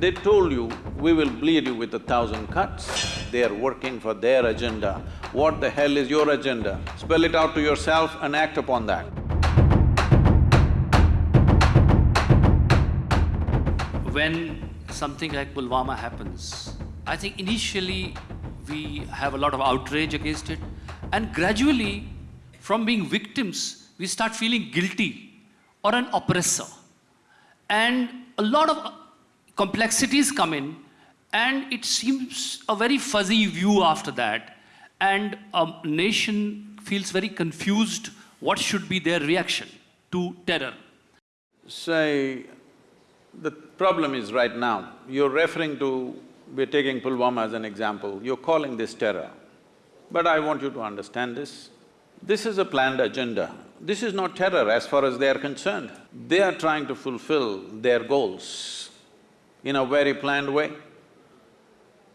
They told you, we will bleed you with a thousand cuts. They are working for their agenda. What the hell is your agenda? Spell it out to yourself and act upon that. When something like Pulwama happens, I think initially we have a lot of outrage against it and gradually from being victims, we start feeling guilty or an oppressor. And a lot of complexities come in and it seems a very fuzzy view after that and a nation feels very confused what should be their reaction to terror. Say, the problem is right now, you're referring to, we're taking Pulwama as an example, you're calling this terror. But I want you to understand this. This is a planned agenda. This is not terror as far as they are concerned. They are trying to fulfill their goals in a very planned way.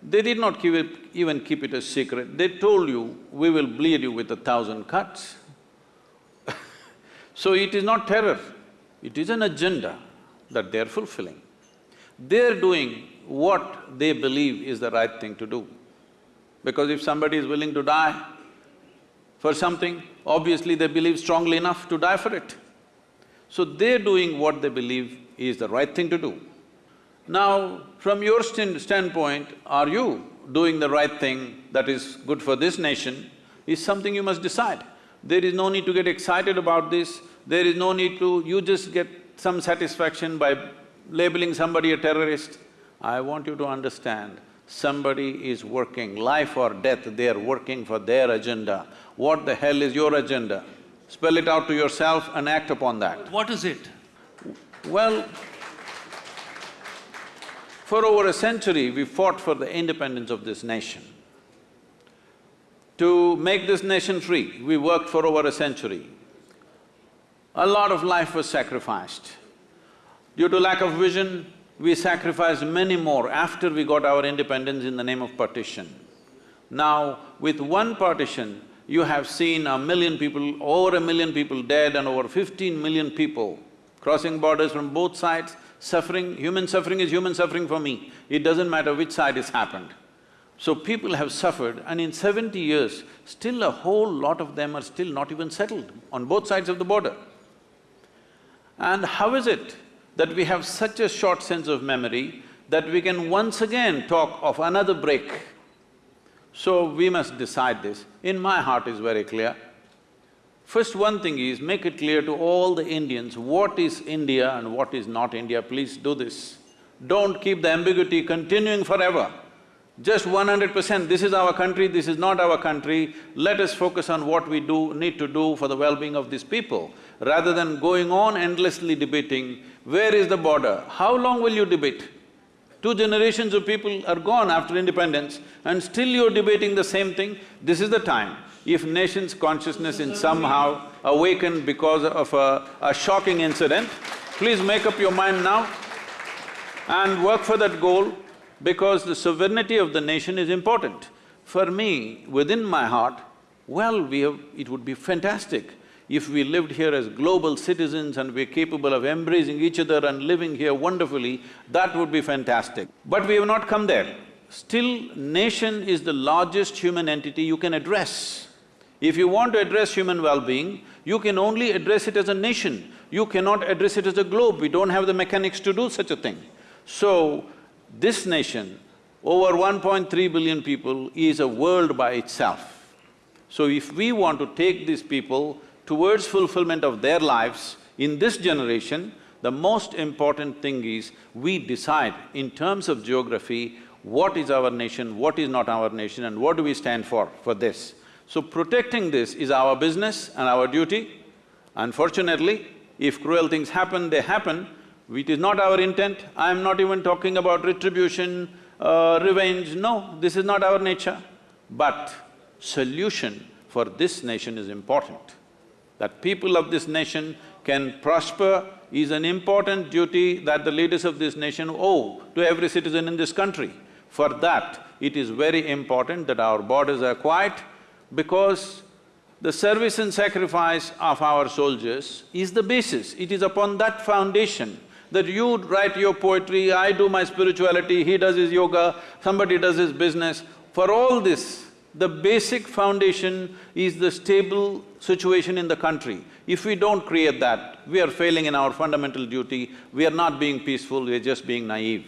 They did not keep it, even keep it a secret. They told you, we will bleed you with a thousand cuts. so it is not terror, it is an agenda that they're fulfilling. They're doing what they believe is the right thing to do. Because if somebody is willing to die for something, obviously they believe strongly enough to die for it. So they're doing what they believe is the right thing to do. Now, from your st standpoint, are you doing the right thing that is good for this nation is something you must decide. There is no need to get excited about this, there is no need to… you just get some satisfaction by labeling somebody a terrorist. I want you to understand, somebody is working, life or death, they are working for their agenda. What the hell is your agenda? Spell it out to yourself and act upon that. What is it? Well, for over a century, we fought for the independence of this nation. To make this nation free, we worked for over a century. A lot of life was sacrificed. Due to lack of vision, we sacrificed many more after we got our independence in the name of partition. Now, with one partition, you have seen a million people, over a million people dead and over fifteen million people crossing borders from both sides, suffering, human suffering is human suffering for me. It doesn't matter which side it's happened. So people have suffered and in seventy years, still a whole lot of them are still not even settled on both sides of the border. And how is it that we have such a short sense of memory that we can once again talk of another break? So we must decide this. In my heart is very clear. First one thing is, make it clear to all the Indians what is India and what is not India, please do this. Don't keep the ambiguity continuing forever. Just one hundred percent, this is our country, this is not our country, let us focus on what we do… need to do for the well-being of these people, rather than going on endlessly debating, where is the border? How long will you debate? Two generations of people are gone after independence and still you're debating the same thing, this is the time. If nation's consciousness is somehow awakened because of a, a shocking incident, please make up your mind now and work for that goal because the sovereignty of the nation is important. For me, within my heart, well, we have… it would be fantastic if we lived here as global citizens and we're capable of embracing each other and living here wonderfully, that would be fantastic. But we have not come there. Still, nation is the largest human entity you can address. If you want to address human well-being, you can only address it as a nation. You cannot address it as a globe, we don't have the mechanics to do such a thing. So, this nation, over 1.3 billion people, is a world by itself. So if we want to take these people towards fulfillment of their lives in this generation, the most important thing is we decide in terms of geography what is our nation, what is not our nation and what do we stand for, for this. So protecting this is our business and our duty. Unfortunately, if cruel things happen, they happen, it is not our intent. I am not even talking about retribution, uh, revenge, no, this is not our nature. But solution for this nation is important. That people of this nation can prosper is an important duty that the leaders of this nation owe to every citizen in this country. For that, it is very important that our borders are quiet because the service and sacrifice of our soldiers is the basis. It is upon that foundation that you write your poetry, I do my spirituality, he does his yoga, somebody does his business. For all this, the basic foundation is the stable situation in the country. If we don't create that, we are failing in our fundamental duty, we are not being peaceful, we are just being naive.